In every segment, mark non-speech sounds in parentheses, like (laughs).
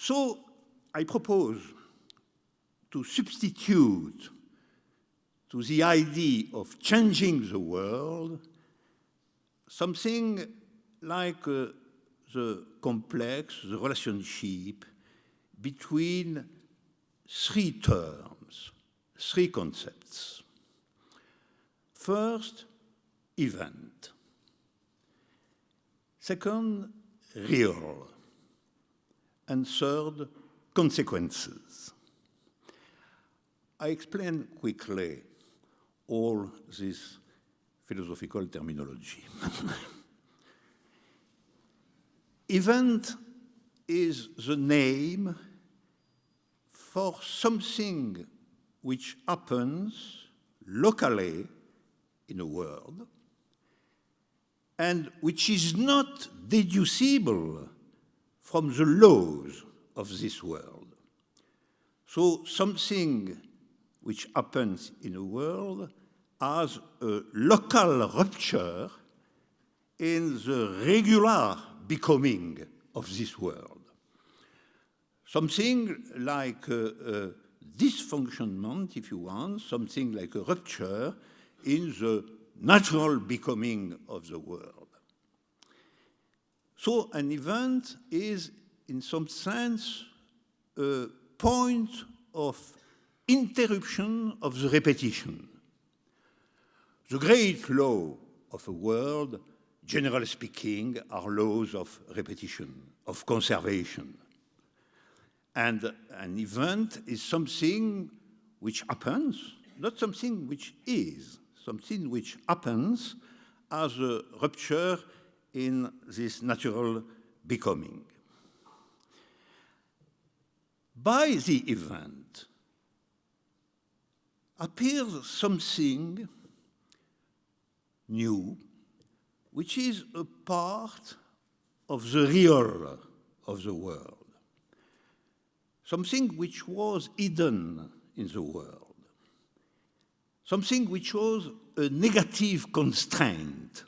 So I propose to substitute to the idea of changing the world something like uh, the complex, the relationship between three terms, three concepts. First, event. Second, real. And third, consequences. I explain quickly all this philosophical terminology. (laughs) Event is the name for something which happens locally in a world and which is not deducible from the laws of this world. So something which happens in a world has a local rupture in the regular becoming of this world. Something like a, a dysfunctionment, if you want, something like a rupture in the natural becoming of the world. So an event is, in some sense, a point of interruption of the repetition. The great law of a world generally speaking, are laws of repetition, of conservation. And an event is something which happens, not something which is, something which happens as a rupture in this natural becoming. By the event appears something new, which is a part of the real of the world, something which was hidden in the world, something which was a negative constraint,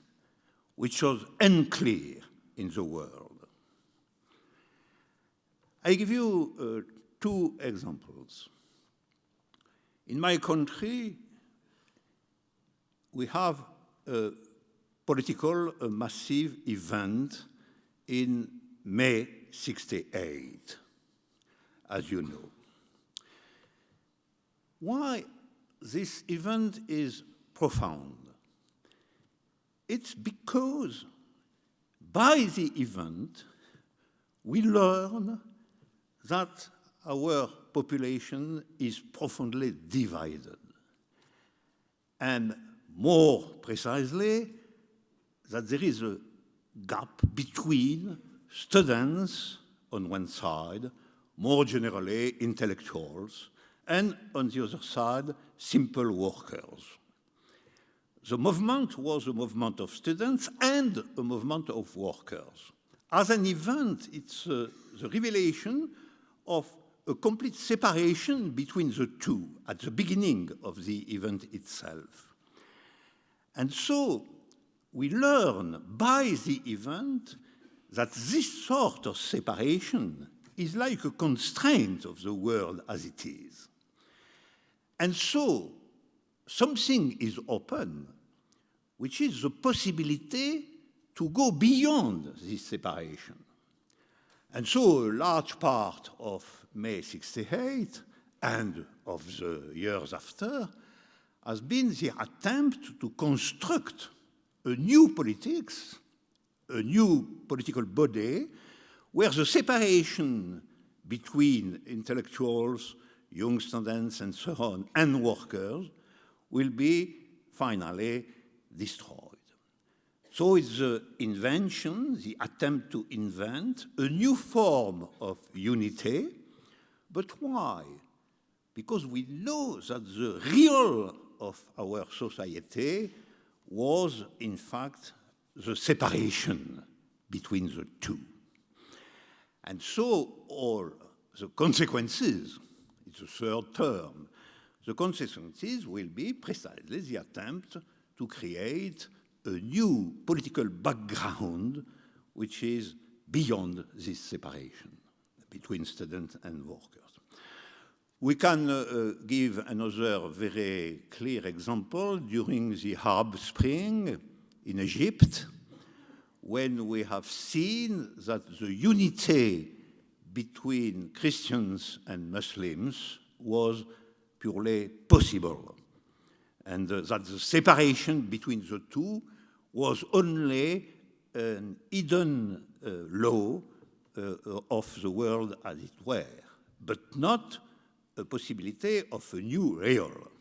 which was unclear in the world. I give you uh, two examples. In my country, we have a political a massive event in May 68, as you know. Why this event is profound? It's because by the event, we learn that our population is profoundly divided. And more precisely, that there is a gap between students on one side, more generally intellectuals, and on the other side, simple workers. The movement was a movement of students and a movement of workers. As an event, it's uh, the revelation of a complete separation between the two at the beginning of the event itself. And so we learn by the event that this sort of separation is like a constraint of the world as it is. And so something is open, which is the possibility to go beyond this separation. And so a large part of May 68 and of the years after has been the attempt to construct a new politics, a new political body, where the separation between intellectuals, young students, and so on, and workers will be finally destroyed. So it's the invention, the attempt to invent a new form of unity. But why? Because we know that the real of our society was, in fact, the separation between the two. And so all the consequences, it's a third term, the consequences will be precisely the attempt to create a new political background which is beyond this separation. between students and workers. We can uh, uh, give another very clear example during the Arab Spring in Egypt, when we have seen that the unity between Christians and Muslims was purely possible, and uh, that the separation between the two was only an hidden uh, law uh, of the world as it were, but not a possibility of a new real.